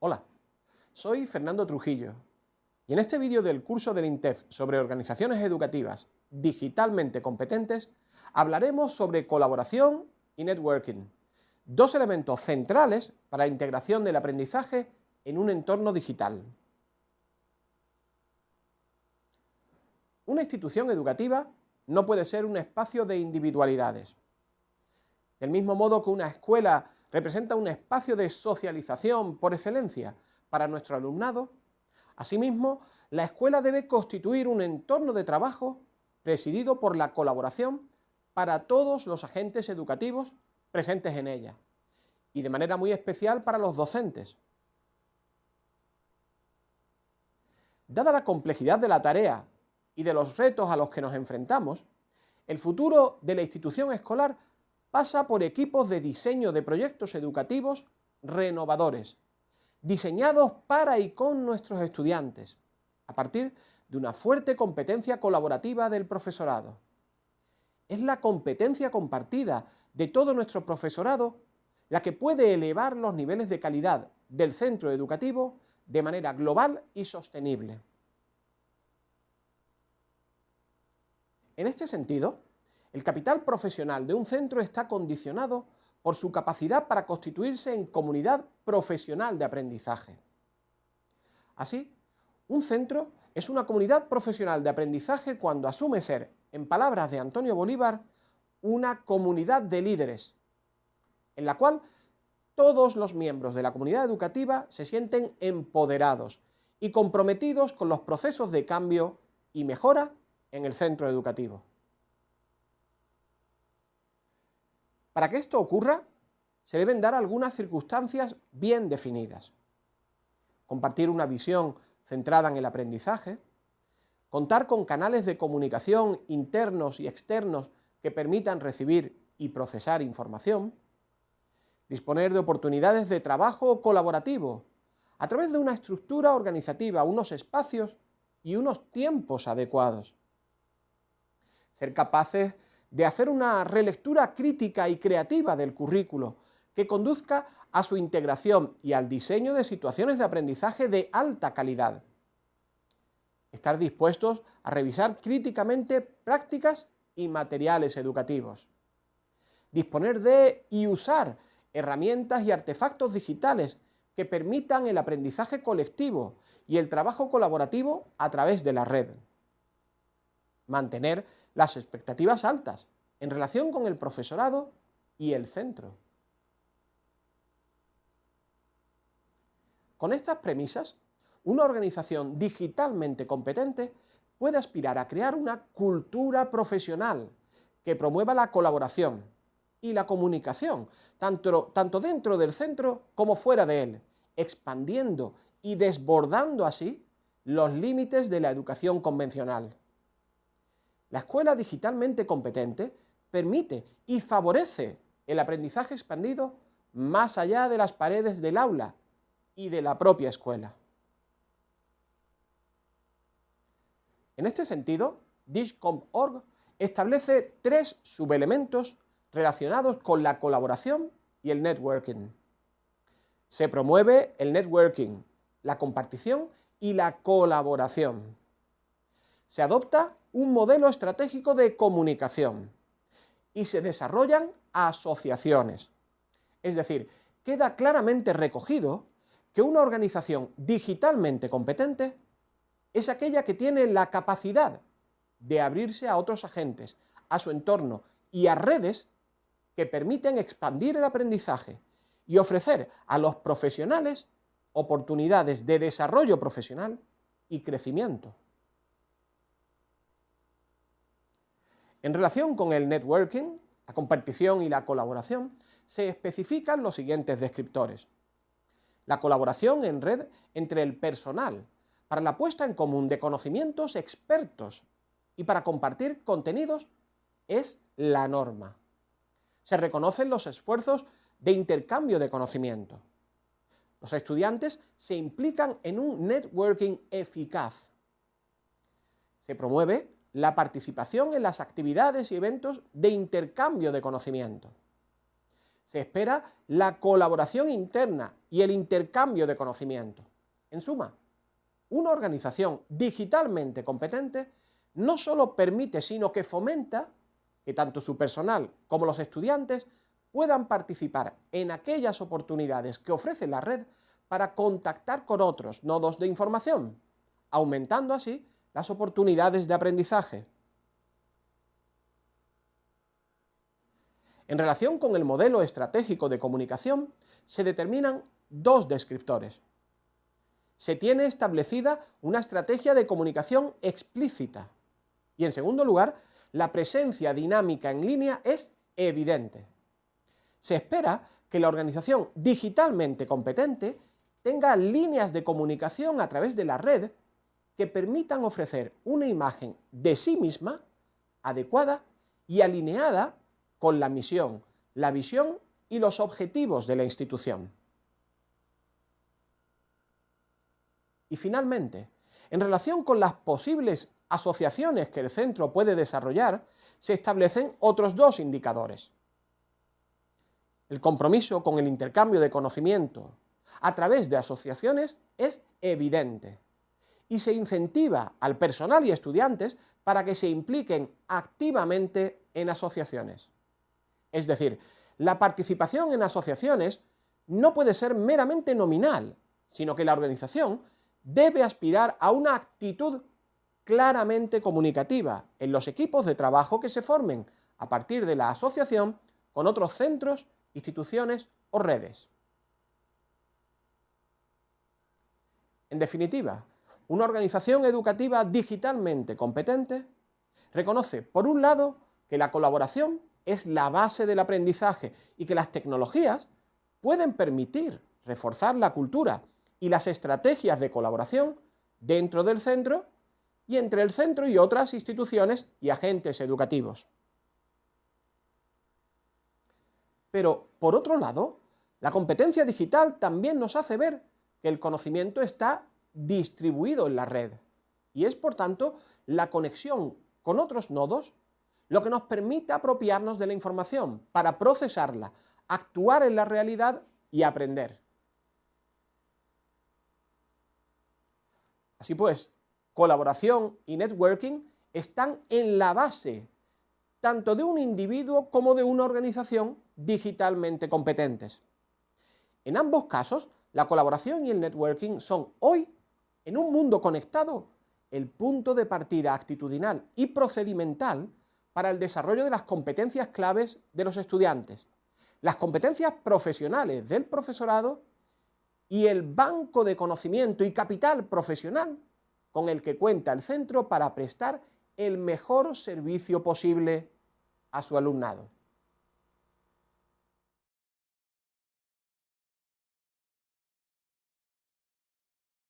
Hola, soy Fernando Trujillo y en este vídeo del curso del INTEF sobre organizaciones educativas digitalmente competentes hablaremos sobre colaboración y networking, dos elementos centrales para la integración del aprendizaje en un entorno digital. Una institución educativa no puede ser un espacio de individualidades. Del mismo modo que una escuela representa un espacio de socialización por excelencia para nuestro alumnado. Asimismo, la escuela debe constituir un entorno de trabajo presidido por la colaboración para todos los agentes educativos presentes en ella y de manera muy especial para los docentes. Dada la complejidad de la tarea y de los retos a los que nos enfrentamos, el futuro de la institución escolar pasa por equipos de diseño de proyectos educativos renovadores, diseñados para y con nuestros estudiantes, a partir de una fuerte competencia colaborativa del profesorado. Es la competencia compartida de todo nuestro profesorado la que puede elevar los niveles de calidad del centro educativo de manera global y sostenible. En este sentido, el capital profesional de un centro está condicionado por su capacidad para constituirse en comunidad profesional de aprendizaje. Así, un centro es una comunidad profesional de aprendizaje cuando asume ser, en palabras de Antonio Bolívar, una comunidad de líderes, en la cual todos los miembros de la comunidad educativa se sienten empoderados y comprometidos con los procesos de cambio y mejora en el centro educativo. Para que esto ocurra, se deben dar algunas circunstancias bien definidas. Compartir una visión centrada en el aprendizaje, contar con canales de comunicación internos y externos que permitan recibir y procesar información, disponer de oportunidades de trabajo colaborativo a través de una estructura organizativa, unos espacios y unos tiempos adecuados. Ser capaces de hacer una relectura crítica y creativa del currículo que conduzca a su integración y al diseño de situaciones de aprendizaje de alta calidad. Estar dispuestos a revisar críticamente prácticas y materiales educativos. Disponer de y usar herramientas y artefactos digitales que permitan el aprendizaje colectivo y el trabajo colaborativo a través de la red. Mantener las expectativas altas en relación con el profesorado y el centro. Con estas premisas, una organización digitalmente competente puede aspirar a crear una cultura profesional que promueva la colaboración y la comunicación, tanto, tanto dentro del centro como fuera de él, expandiendo y desbordando así los límites de la educación convencional. La escuela digitalmente competente permite y favorece el aprendizaje expandido más allá de las paredes del aula y de la propia escuela. En este sentido, Dishcomp.org establece tres subelementos relacionados con la colaboración y el networking. Se promueve el networking, la compartición y la colaboración. Se adopta un modelo estratégico de comunicación y se desarrollan asociaciones. Es decir, queda claramente recogido que una organización digitalmente competente es aquella que tiene la capacidad de abrirse a otros agentes, a su entorno y a redes que permiten expandir el aprendizaje y ofrecer a los profesionales oportunidades de desarrollo profesional y crecimiento. En relación con el networking, la compartición y la colaboración, se especifican los siguientes descriptores. La colaboración en red entre el personal, para la puesta en común de conocimientos expertos y para compartir contenidos, es la norma. Se reconocen los esfuerzos de intercambio de conocimiento. Los estudiantes se implican en un networking eficaz. Se promueve la participación en las actividades y eventos de intercambio de conocimiento. se espera la colaboración interna y el intercambio de conocimiento. En suma, una organización digitalmente competente no solo permite, sino que fomenta que tanto su personal como los estudiantes puedan participar en aquellas oportunidades que ofrece la red para contactar con otros nodos de información, aumentando así las oportunidades de aprendizaje. En relación con el modelo estratégico de comunicación, se determinan dos descriptores. Se tiene establecida una estrategia de comunicación explícita. Y en segundo lugar, la presencia dinámica en línea es evidente. Se espera que la organización digitalmente competente tenga líneas de comunicación a través de la red que permitan ofrecer una imagen de sí misma adecuada y alineada con la misión, la visión y los objetivos de la institución. Y finalmente, en relación con las posibles asociaciones que el centro puede desarrollar, se establecen otros dos indicadores. El compromiso con el intercambio de conocimiento a través de asociaciones es evidente y se incentiva al personal y estudiantes para que se impliquen activamente en asociaciones. Es decir, la participación en asociaciones no puede ser meramente nominal, sino que la organización debe aspirar a una actitud claramente comunicativa en los equipos de trabajo que se formen a partir de la asociación con otros centros, instituciones o redes. En definitiva, una organización educativa digitalmente competente reconoce, por un lado, que la colaboración es la base del aprendizaje y que las tecnologías pueden permitir reforzar la cultura y las estrategias de colaboración dentro del centro y entre el centro y otras instituciones y agentes educativos. Pero, por otro lado, la competencia digital también nos hace ver que el conocimiento está distribuido en la red y es, por tanto, la conexión con otros nodos lo que nos permite apropiarnos de la información para procesarla, actuar en la realidad y aprender. Así pues, colaboración y networking están en la base tanto de un individuo como de una organización digitalmente competentes. En ambos casos, la colaboración y el networking son hoy, en un mundo conectado, el punto de partida actitudinal y procedimental para el desarrollo de las competencias claves de los estudiantes, las competencias profesionales del profesorado y el banco de conocimiento y capital profesional con el que cuenta el centro para prestar el mejor servicio posible a su alumnado.